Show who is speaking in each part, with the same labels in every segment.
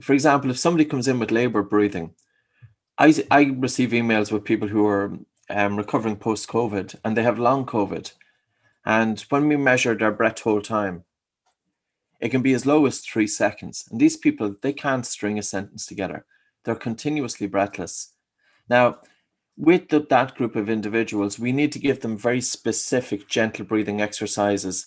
Speaker 1: for example, if somebody comes in with labor breathing, I, I receive emails with people who are um, recovering post COVID and they have long COVID. And when we measure their breath hold time, it can be as low as three seconds. And these people, they can't string a sentence together. They're continuously breathless. Now, with the, that group of individuals, we need to give them very specific gentle breathing exercises.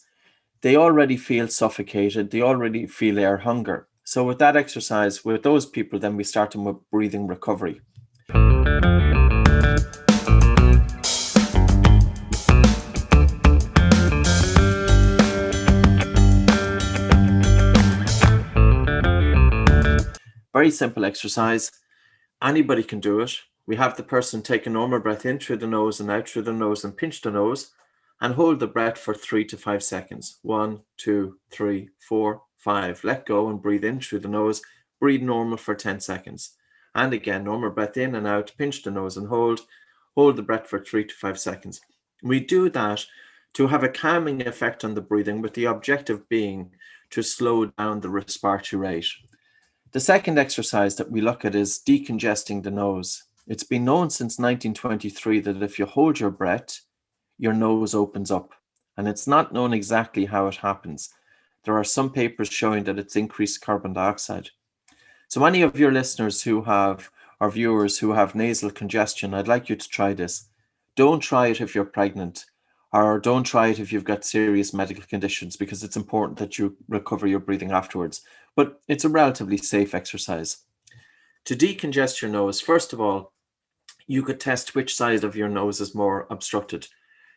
Speaker 1: They already feel suffocated. They already feel air hunger. So with that exercise, with those people, then we start them with breathing recovery. Very simple exercise. Anybody can do it. We have the person take a normal breath in through the nose and out through the nose and pinch the nose and hold the breath for three to five seconds. One, two, three, four, five. Let go and breathe in through the nose. Breathe normal for 10 seconds. And again, normal breath in and out, pinch the nose and hold. Hold the breath for three to five seconds. We do that to have a calming effect on the breathing with the objective being to slow down the respiratory rate. The second exercise that we look at is decongesting the nose. It's been known since 1923 that if you hold your breath, your nose opens up. And it's not known exactly how it happens. There are some papers showing that it's increased carbon dioxide. So any of your listeners who have, or viewers who have nasal congestion, I'd like you to try this. Don't try it if you're pregnant, or don't try it if you've got serious medical conditions, because it's important that you recover your breathing afterwards. But it's a relatively safe exercise. To decongest your nose, first of all, you could test which side of your nose is more obstructed.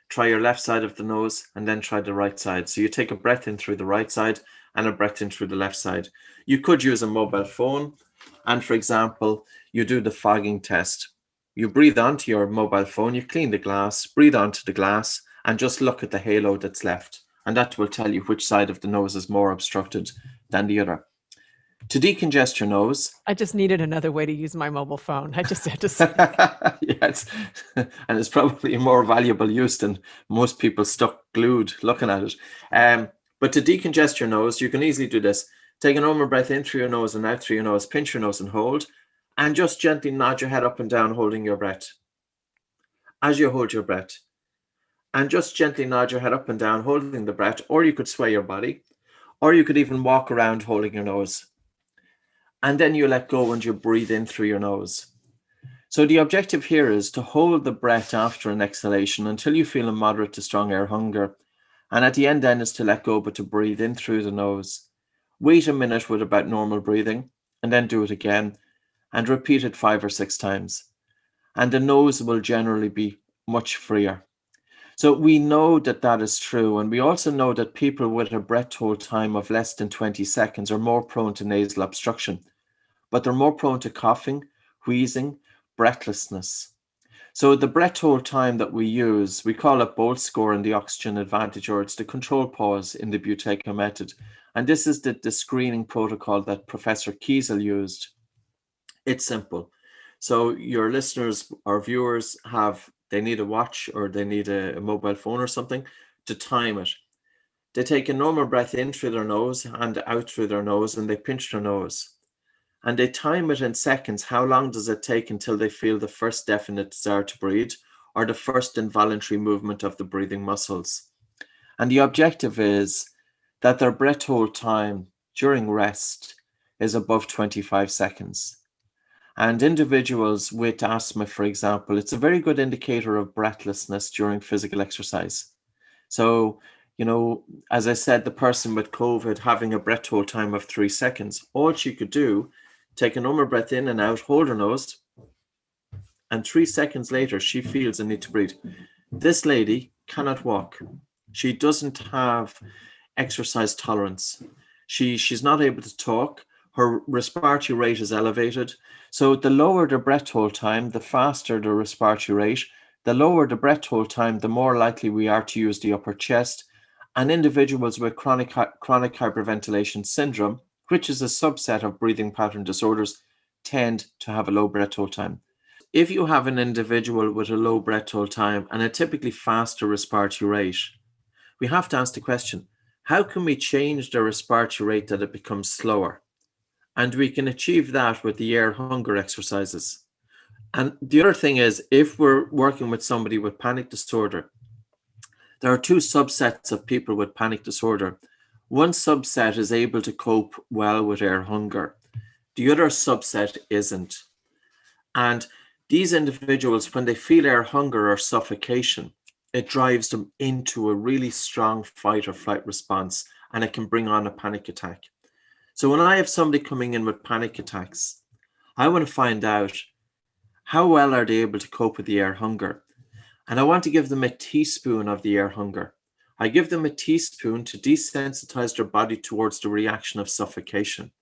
Speaker 1: Try your left side of the nose and then try the right side. So you take a breath in through the right side and a breath in through the left side. You could use a mobile phone. And for example, you do the fogging test. You breathe onto your mobile phone, you clean the glass, breathe onto the glass, and just look at the halo that's left. And that will tell you which side of the nose is more obstructed than the other. To decongest your nose.
Speaker 2: I just needed another way to use my mobile phone. I just had to.
Speaker 1: say yes. And it's probably a more valuable use than most people stuck glued looking at it. Um, but to decongest your nose, you can easily do this. Take a normal breath in through your nose and out through your nose, pinch your nose and hold, and just gently nod your head up and down, holding your breath. As you hold your breath, and just gently nod your head up and down, holding the breath, or you could sway your body, or you could even walk around holding your nose. And then you let go and you breathe in through your nose. So the objective here is to hold the breath after an exhalation until you feel a moderate to strong air hunger and at the end then is to let go, but to breathe in through the nose. Wait a minute with about normal breathing and then do it again and repeat it five or six times. And the nose will generally be much freer. So we know that that is true. And we also know that people with a breath hold time of less than 20 seconds are more prone to nasal obstruction, but they're more prone to coughing, wheezing, breathlessness. So the breath hold time that we use, we call it Bolt score in the oxygen advantage, or it's the control pause in the Buteyko method. And this is the, the screening protocol that Professor Kiesel used. It's simple. So your listeners or viewers have, they need a watch or they need a, a mobile phone or something to time it. They take a normal breath in through their nose and out through their nose and they pinch their nose and they time it in seconds. How long does it take until they feel the first definite desire to breathe or the first involuntary movement of the breathing muscles? And the objective is that their breath hold time during rest is above 25 seconds. And individuals with asthma, for example, it's a very good indicator of breathlessness during physical exercise. So, you know, as I said, the person with COVID having a breath hold time of three seconds, all she could do Take a normal breath in and out, hold her nose. And three seconds later, she feels a need to breathe. This lady cannot walk. She doesn't have exercise tolerance. She, she's not able to talk. Her respiratory rate is elevated. So the lower the breath hold time, the faster the respiratory rate. The lower the breath hold time, the more likely we are to use the upper chest. And individuals with chronic, chronic hyperventilation syndrome which is a subset of breathing pattern disorders, tend to have a low breath hold time. If you have an individual with a low breath hold time and a typically faster respiratory rate, we have to ask the question, how can we change the respiratory rate that it becomes slower? And we can achieve that with the air hunger exercises. And the other thing is, if we're working with somebody with panic disorder, there are two subsets of people with panic disorder. One subset is able to cope well with air hunger. The other subset isn't. And these individuals, when they feel air hunger or suffocation, it drives them into a really strong fight or flight response and it can bring on a panic attack. So when I have somebody coming in with panic attacks, I want to find out how well are they able to cope with the air hunger? And I want to give them a teaspoon of the air hunger. I give them a teaspoon to desensitize their body towards the reaction of suffocation.